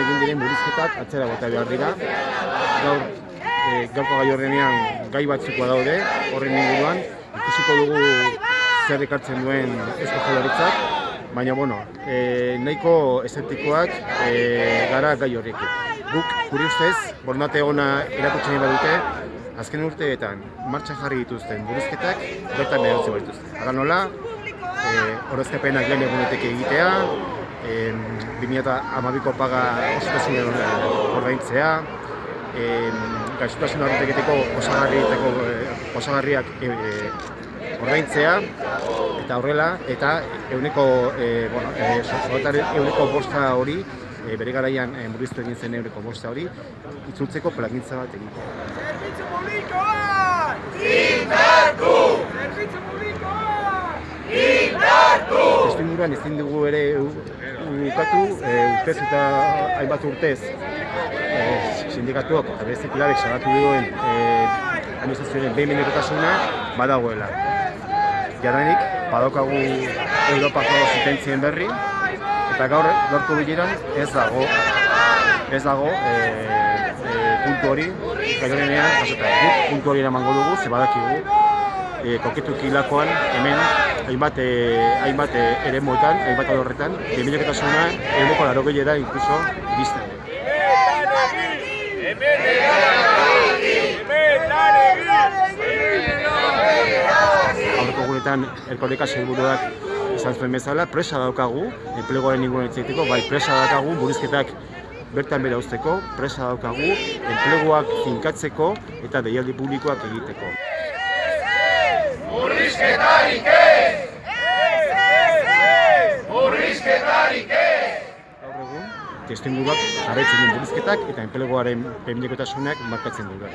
egin diren murrizketak atzera bota behar dira. Gaur, e, gaurko gai horrenean gai batzukoa daude, horren inguruan, ikusiko dugu zer ekartzen duen Eusko Jaurlaritzak, baina bueno, e, nahiko eseptikoak e, gara gai horrekin. Guk, gure ustez, borondate ona erakutzen badute, azken urteetan martxan jarri dituzten buruzketak bertan behar dituzte. Ara nola, e, horrezkapenak lehen egunetek egitea, e, 2012ko paga osotasunen ordaintzea, e, gaixotasun horreteketeko osagarrietako e, osagarriak e, e, ordaintzea eta horrela eta euneko e, bueno, e, euneko bosta hori e, bere garaian e, murriztu egin zen eureko bosta hori itzultzeko plangintza bat egitea. Inguruan ezin dugu ere ukatu, e, urtez eta hainbat urtez e, sindikatuak eta beste pilarek salatu duen e, administrazioaren behin behinekotasuna badagoela. Jadanik, badaukagu Europako zutentzien berri, eta gaur gaurko bileran ez dago ez dago e, e, puntu hori jasota guk puntu hori eramango dugu ze badakigu e, koketu kilakoan hemen hainbat e, hainbat e, eremuetan hainbat horretan bimilekotasuna ehuneko larogeira inkluso iristen aurreko guretan erkoreka seguruak izan zuen bezala, presa daukagu, enplegoaren inguruan hitz bai presa daukagu, burizketak bertan bera uzteko, presa daukagu, enpleguak finkatzeko eta deialdi publikoak egiteko. Murrizketarik ez! Murrizketarik ez! Gaur egun, testu inguruak jarraitzen duen burizketak eta enpleguaren pemilikotasunak markatzen dut.